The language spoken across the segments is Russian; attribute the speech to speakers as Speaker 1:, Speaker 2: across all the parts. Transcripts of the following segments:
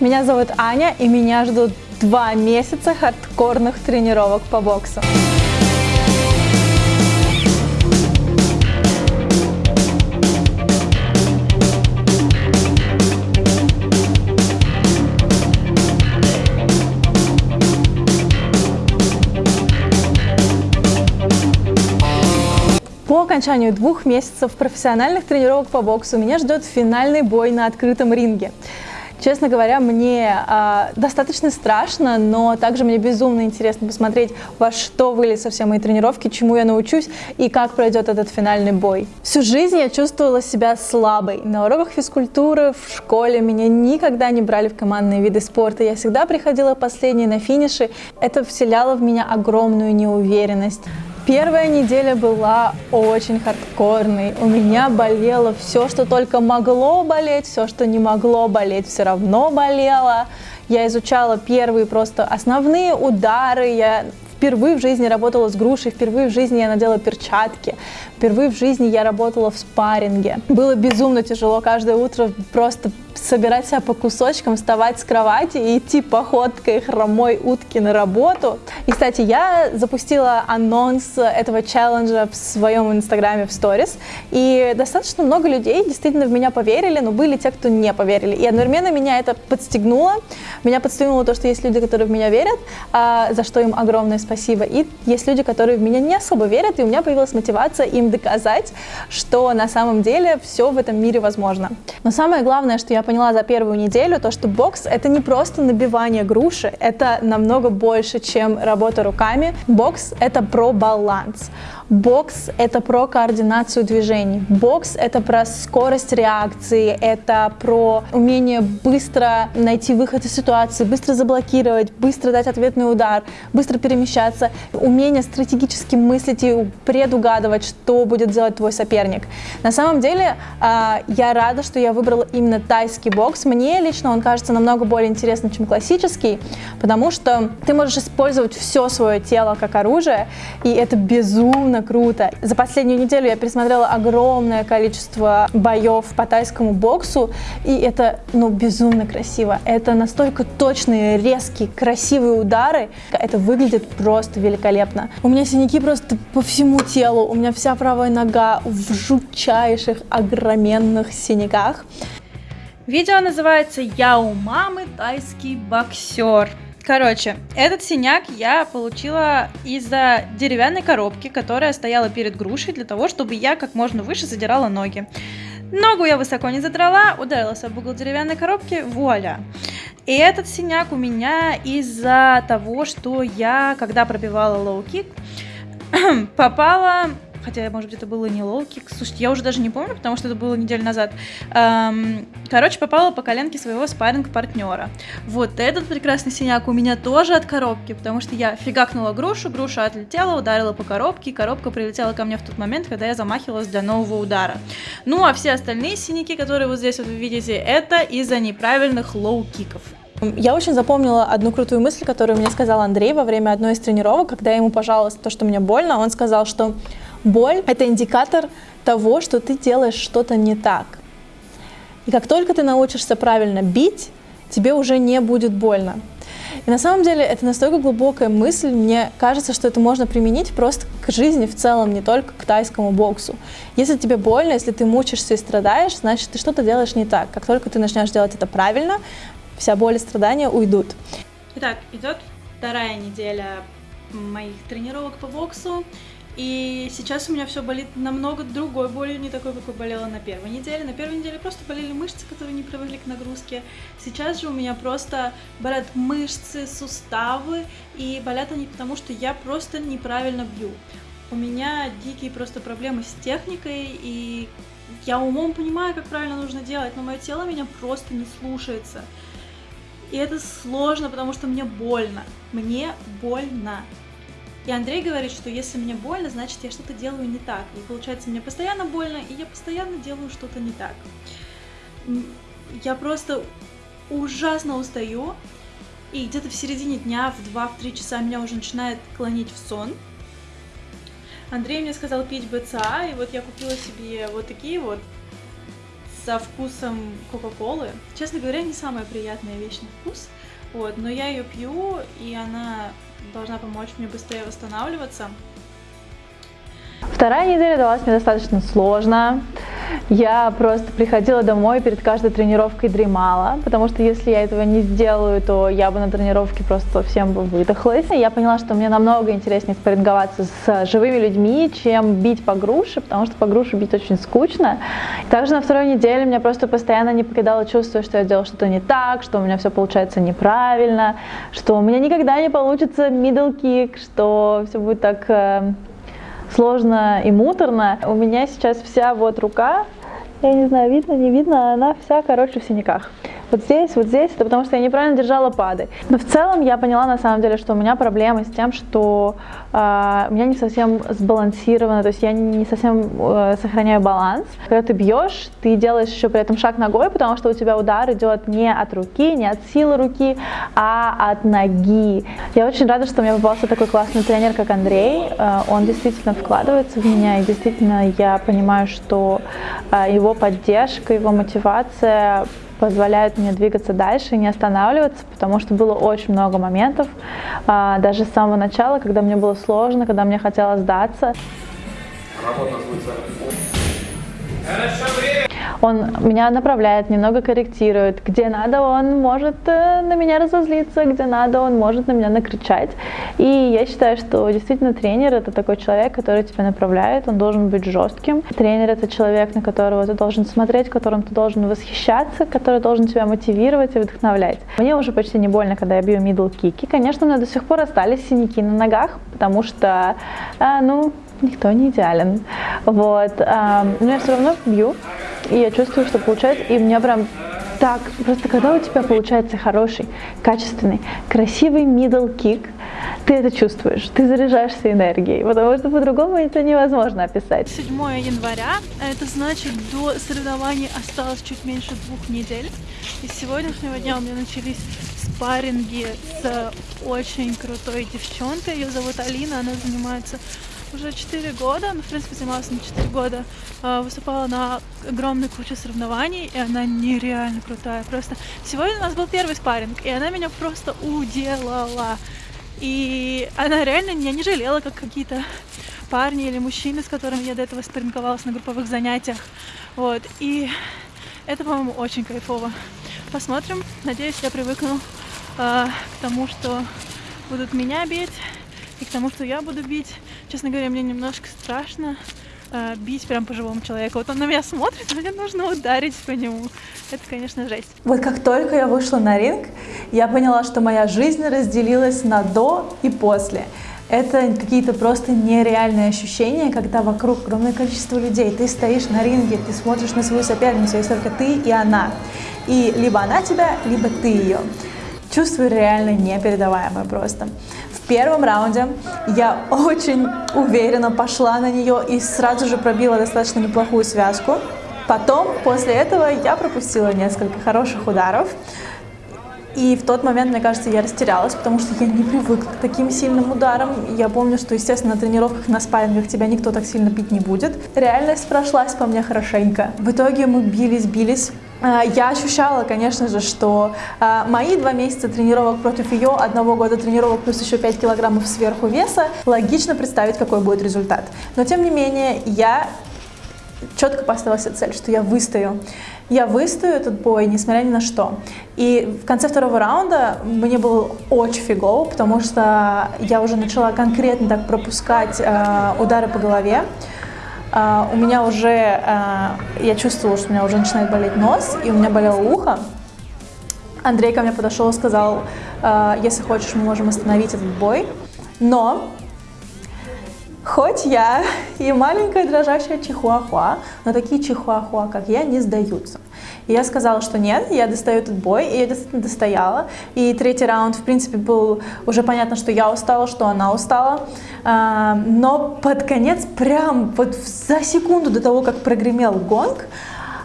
Speaker 1: Меня зовут Аня, и меня ждут два месяца хардкорных тренировок по боксу. По окончанию двух месяцев профессиональных тренировок по боксу меня ждет финальный бой на открытом ринге. Честно говоря, мне э, достаточно страшно, но также мне безумно интересно посмотреть, во что выльются все мои тренировки, чему я научусь и как пройдет этот финальный бой. Всю жизнь я чувствовала себя слабой. На уроках физкультуры в школе меня никогда не брали в командные виды спорта. Я всегда приходила последней на финише. Это вселяло в меня огромную неуверенность. Первая неделя была очень хардкорной. У меня болело все, что только могло болеть, все, что не могло болеть, все равно болело. Я изучала первые просто основные удары, я впервые в жизни работала с грушей, впервые в жизни я надела перчатки, впервые в жизни я работала в спарринге. Было безумно тяжело каждое утро просто собирать себя по кусочкам, вставать с кровати и идти походкой хромой утки на работу. И, кстати, я запустила анонс этого челленджа в своем инстаграме в сторис, и достаточно много людей действительно в меня поверили, но были те, кто не поверили. И одновременно меня это подстегнуло. Меня подстегнуло то, что есть люди, которые в меня верят, а, за что им огромное спасибо. И есть люди, которые в меня не особо верят, и у меня появилась мотивация им доказать, что на самом деле все в этом мире возможно. Но самое главное, что я поняла за первую неделю, то, что бокс — это не просто набивание груши, это намного больше, чем работа руками. Бокс — это про баланс. Бокс — это про координацию движений. Бокс — это про скорость реакции, это про умение быстро найти выход из ситуации, быстро заблокировать, быстро дать ответный удар, быстро перемещаться, умение стратегически мыслить и предугадывать, что будет делать твой соперник. На самом деле, а, я рада, что я выбрала именно тайский бокс. Мне лично он кажется намного более интересным, чем классический, потому что ты можешь использовать все свое тело как оружие, и это безумно круто. За последнюю неделю я пересмотрела огромное количество боев по тайскому боксу, и это, ну, безумно красиво. Это настолько точные, резкие, красивые удары. Это выглядит просто великолепно. У меня синяки просто по всему телу. У меня вся правая нога в жутчайших, огроменных синяках.
Speaker 2: Видео называется «Я у мамы тайский боксер». Короче, этот синяк я получила из-за деревянной коробки, которая стояла перед грушей для того, чтобы я как можно выше задирала ноги. Ногу я высоко не задрала, ударилась об угол деревянной коробки, вуаля. И этот синяк у меня из-за того, что я, когда пробивала лоу-кик, попала хотя, может быть, это было не лоу-кик. Слушайте, я уже даже не помню, потому что это было неделю назад. Эм, короче, попала по коленке своего спарринг-партнера. Вот этот прекрасный синяк у меня тоже от коробки, потому что я фигакнула грушу, груша отлетела, ударила по коробке, и коробка прилетела ко мне в тот момент, когда я замахивалась для нового удара. Ну, а все остальные синяки, которые вот здесь вот вы видите, это из-за неправильных лоу-киков.
Speaker 1: Я очень запомнила одну крутую мысль, которую мне сказал Андрей во время одной из тренировок, когда я ему пожаловалась то, что мне больно, он сказал, что Боль – это индикатор того, что ты делаешь что-то не так. И как только ты научишься правильно бить, тебе уже не будет больно. И на самом деле это настолько глубокая мысль, мне кажется, что это можно применить просто к жизни в целом, не только к тайскому боксу. Если тебе больно, если ты мучишься и страдаешь, значит ты что-то делаешь не так. Как только ты начнешь делать это правильно, вся боль и страдания уйдут.
Speaker 2: Итак, идет вторая неделя моих тренировок по боксу. И сейчас у меня все болит намного другой болью, не такой, какой болела на первой неделе. На первой неделе просто болели мышцы, которые не привыкли к нагрузке. Сейчас же у меня просто болят мышцы, суставы, и болят они потому, что я просто неправильно бью. У меня дикие просто проблемы с техникой, и я умом понимаю, как правильно нужно делать, но мое тело меня просто не слушается. И это сложно, потому что мне больно. Мне больно. И Андрей говорит, что если мне больно, значит я что-то делаю не так. И получается, мне постоянно больно, и я постоянно делаю что-то не так. Я просто ужасно устаю, и где-то в середине дня, в 2-3 часа меня уже начинает клонить в сон. Андрей мне сказал пить БЦА, и вот я купила себе вот такие вот со вкусом Кока-Колы. Честно говоря, не самая приятная вещь на вкус, вот, но я ее пью, и она должна помочь мне быстрее восстанавливаться.
Speaker 1: Вторая неделя далась мне достаточно сложно. Я просто приходила домой перед каждой тренировкой дремала, потому что если я этого не сделаю, то я бы на тренировке просто совсем бы выдохлась. Я поняла, что мне намного интереснее спарринговаться с живыми людьми, чем бить по груше, потому что по груше бить очень скучно. Также на второй неделе меня просто постоянно не покидало чувство, что я делала что-то не так, что у меня все получается неправильно, что у меня никогда не получится middle kick, что все будет так э, сложно и муторно. У меня сейчас вся вот рука, я не знаю, видно, не видно, она вся, короче, в синяках вот здесь, вот здесь, это потому что я неправильно держала пады. Но в целом я поняла на самом деле, что у меня проблемы с тем, что э, у меня не совсем сбалансировано, то есть я не совсем э, сохраняю баланс. Когда ты бьешь, ты делаешь еще при этом шаг ногой, потому что у тебя удар идет не от руки, не от силы руки, а от ноги. Я очень рада, что у меня попался такой классный тренер, как Андрей. Э, он действительно вкладывается в меня, и действительно я понимаю, что э, его поддержка, его мотивация позволяют мне двигаться дальше и не останавливаться, потому что было очень много моментов, а, даже с самого начала, когда мне было сложно, когда мне хотелось сдаться. Работа Хорошо, время! Он меня направляет, немного корректирует. Где надо, он может э, на меня разозлиться, где надо, он может на меня накричать. И я считаю, что действительно тренер это такой человек, который тебя направляет, он должен быть жестким. Тренер это человек, на которого ты должен смотреть, которым ты должен восхищаться, который должен тебя мотивировать и вдохновлять. Мне уже почти не больно, когда я бью middle кики. Конечно, у меня до сих пор остались синяки на ногах, потому что, а, ну, никто не идеален. Вот. А, но я все равно бью, и я чувствую, что получается, и у меня прям так, просто когда у тебя получается хороший, качественный, красивый middle kick, ты это чувствуешь, ты заряжаешься энергией, потому что по-другому это невозможно описать.
Speaker 2: 7 января, это значит до соревнований осталось чуть меньше двух недель. И с сегодняшнего дня у меня начались спарринги с очень крутой девчонкой, ее зовут Алина, она занимается уже 4 года, ну, в принципе, занималась на 4 года, а, выступала на огромной куче соревнований, и она нереально крутая. Просто сегодня у нас был первый спарринг, и она меня просто уделала. И она реально меня не жалела, как какие-то парни или мужчины, с которыми я до этого спарринговалась на групповых занятиях. Вот. И это, по-моему, очень кайфово. Посмотрим. Надеюсь, я привыкну э, к тому, что будут меня бить, и к тому, что я буду бить. Честно говоря, мне немножко страшно э, бить прям по живому человеку. Вот он на меня смотрит, мне нужно ударить по нему. Это, конечно, жесть.
Speaker 1: Вот как только я вышла на ринг, я поняла, что моя жизнь разделилась на до и после. Это какие-то просто нереальные ощущения, когда вокруг огромное количество людей. Ты стоишь на ринге, ты смотришь на свою соперницу, есть только ты и она. И либо она тебя, либо ты ее. Чувство реально непередаваемое просто первом раунде я очень уверенно пошла на нее и сразу же пробила достаточно неплохую связку. Потом, после этого, я пропустила несколько хороших ударов. И в тот момент, мне кажется, я растерялась, потому что я не привыкла к таким сильным ударам. Я помню, что, естественно, на тренировках, на спаррингах тебя никто так сильно бить не будет. Реальность прошлась по мне хорошенько. В итоге мы бились, бились. А, я ощущала, конечно же, что а, мои два месяца тренировок против ее, одного года тренировок плюс еще 5 килограммов сверху веса, логично представить, какой будет результат. Но, тем не менее, я четко поставила себе цель, что я выстою. Я выстою этот бой, несмотря ни на что. И в конце второго раунда мне было очень фигово, потому что я уже начала конкретно так пропускать э, удары по голове. Uh, у меня уже, uh, я чувствовала, что у меня уже начинает болеть нос, и у меня болело ухо. Андрей ко мне подошел и сказал, uh, если хочешь, мы можем остановить этот бой. Но, хоть я и маленькая дрожащая чихуахуа, но такие чихуахуа, как я, не сдаются. И я сказала, что нет, я достаю этот бой, и я действительно достояла. И третий раунд, в принципе, был уже понятно, что я устала, что она устала. А, но под конец, прям вот за секунду до того, как прогремел гонг,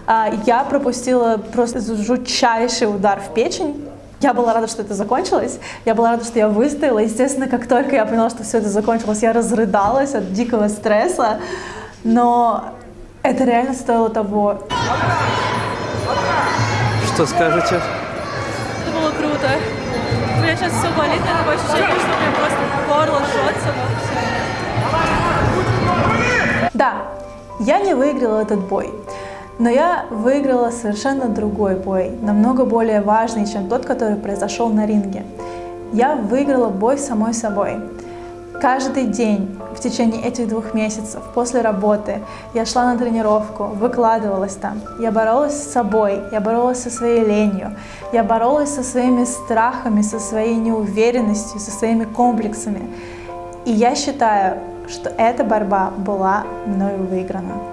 Speaker 1: а, я пропустила просто жутчайший удар в печень. Я была рада, что это закончилось. Я была рада, что я выстояла. Естественно, как только я поняла, что все это закончилось, я разрыдалась от дикого стресса. Но это реально стоило того.
Speaker 3: Что скажете?
Speaker 2: Это было круто. У меня сейчас все болит, меня такое ощущение, что у меня просто горло жжется, но все.
Speaker 1: Да, я не выиграла этот бой, но я выиграла совершенно другой бой, намного более важный, чем тот, который произошел на ринге. Я выиграла бой самой собой. Каждый день в течение этих двух месяцев после работы я шла на тренировку, выкладывалась там. Я боролась с собой, я боролась со своей ленью, я боролась со своими страхами, со своей неуверенностью, со своими комплексами. И я считаю, что эта борьба была мною выиграна.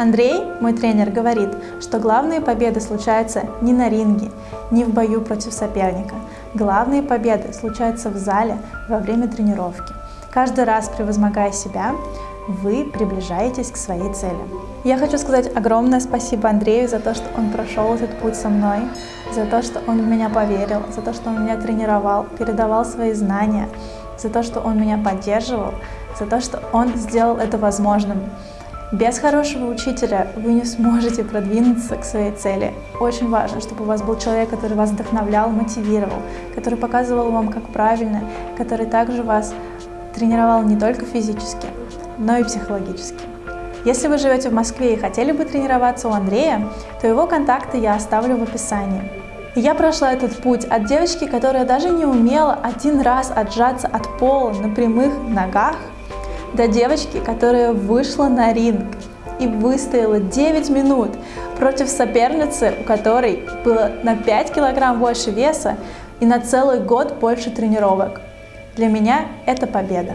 Speaker 1: Андрей, мой тренер, говорит, что главные победы случаются не на ринге, не в бою против соперника. Главные победы случаются в зале во время тренировки. Каждый раз, превозмогая себя, вы приближаетесь к своей цели. Я хочу сказать огромное спасибо Андрею за то, что он прошел этот путь со мной, за то, что он в меня поверил, за то, что он меня тренировал, передавал свои знания, за то, что он меня поддерживал, за то, что он сделал это возможным. Без хорошего учителя вы не сможете продвинуться к своей цели. Очень важно, чтобы у вас был человек, который вас вдохновлял, мотивировал, который показывал вам, как правильно, который также вас тренировал не только физически, но и психологически. Если вы живете в Москве и хотели бы тренироваться у Андрея, то его контакты я оставлю в описании. Я прошла этот путь от девочки, которая даже не умела один раз отжаться от пола на прямых ногах, до девочки, которая вышла на ринг и выстояла 9 минут против соперницы, у которой было на 5 килограмм больше веса и на целый год больше тренировок. Для меня это победа.